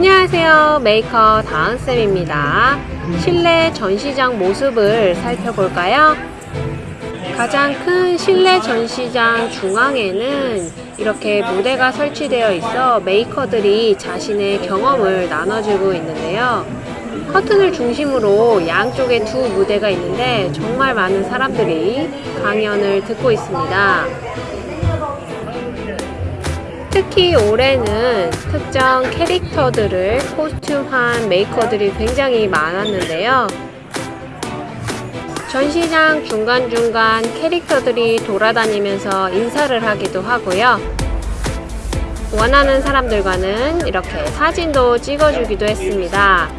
안녕하세요. 메이커 다은쌤입니다. 실내 전시장 모습을 살펴볼까요? 가장 큰 실내 전시장 중앙에는 이렇게 무대가 설치되어 있어 메이커들이 자신의 경험을 나눠주고 있는데요. 커튼을 중심으로 양쪽에 두 무대가 있는데 정말 많은 사람들이 강연을 듣고 있습니다 특히 올해는 특정 캐릭터들을 코스튬한 메이커들이 굉장히 많았는데요. 전시장 중간중간 캐릭터들이 돌아다니면서 인사를 하기도 하고요. 원하는 사람들과는 이렇게 사진도 찍어주기도 했습니다.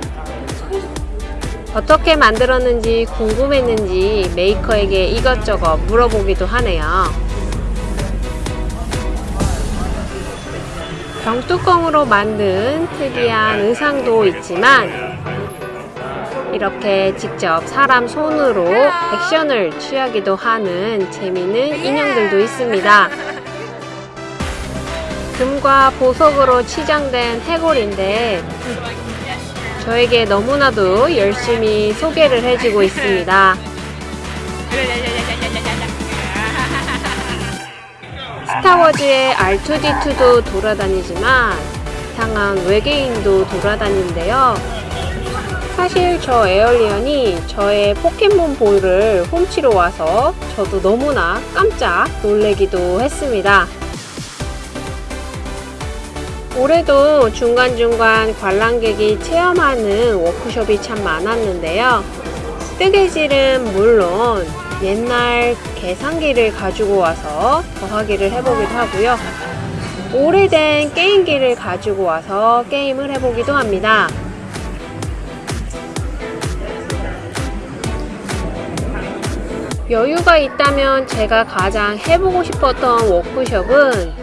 어떻게 만들었는지 궁금했는지 메이커에게 이것저것 물어보기도 하네요. 병뚜껑으로 만든 특이한 의상도 있지만 이렇게 직접 사람 손으로 액션을 취하기도 하는 재미있는 인형들도 있습니다. 금과 보석으로 치장된 해골인데 저에게 너무나도 열심히 소개를 해주고 있습니다. 스타워즈의 R2D2도 돌아다니지만 이상한 외계인도 돌아다니는데요. 사실 저 에얼리언이 저의 포켓몬 볼을 훔치러 와서 저도 너무나 깜짝 놀래기도 했습니다. 올해도 중간중간 관람객이 체험하는 워크숍이 참 많았는데요. 뜨개질은 물론 옛날 계산기를 가지고 와서 더하기를 해보기도 하고요. 오래된 게임기를 가지고 와서 게임을 해보기도 합니다. 여유가 있다면 제가 가장 해보고 싶었던 워크숍은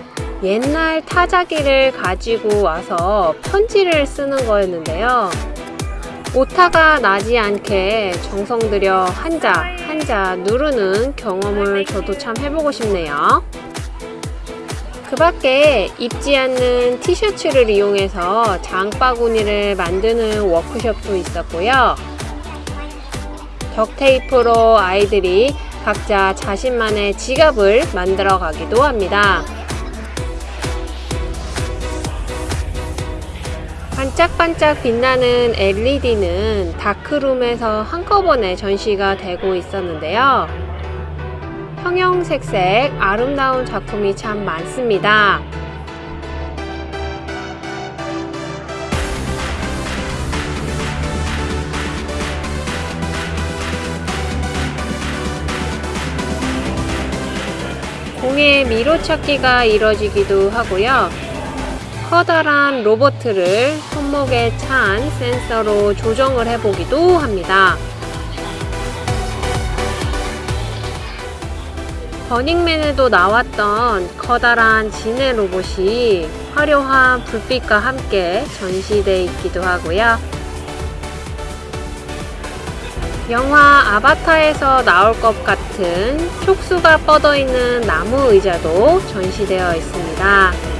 옛날 타자기를 가지고 와서 편지를 쓰는 거였는데요. 오타가 나지 않게 정성 들여 한자 한자 누르는 경험을 저도 참 해보고 싶네요. 그 밖에 입지 않는 티셔츠를 이용해서 장바구니를 만드는 워크숍도 있었고요. 덕테이프로 아이들이 각자 자신만의 지갑을 만들어 가기도 합니다. 반짝반짝 빛나는 LED는 다크룸에서 한꺼번에 전시가 되고 있었는데요. 형형색색 아름다운 작품이 참 많습니다. 공의 미로찾기가 이뤄지기도 하고요. 커다란 로버트를 손목에 찬 센서로 조정을 해보기도 합니다. 버닝맨에도 나왔던 커다란 지네 로봇이 화려한 불빛과 함께 전시되어 있기도 하고요. 영화 아바타에서 나올 것 같은 촉수가 뻗어 있는 나무 의자도 전시되어 있습니다.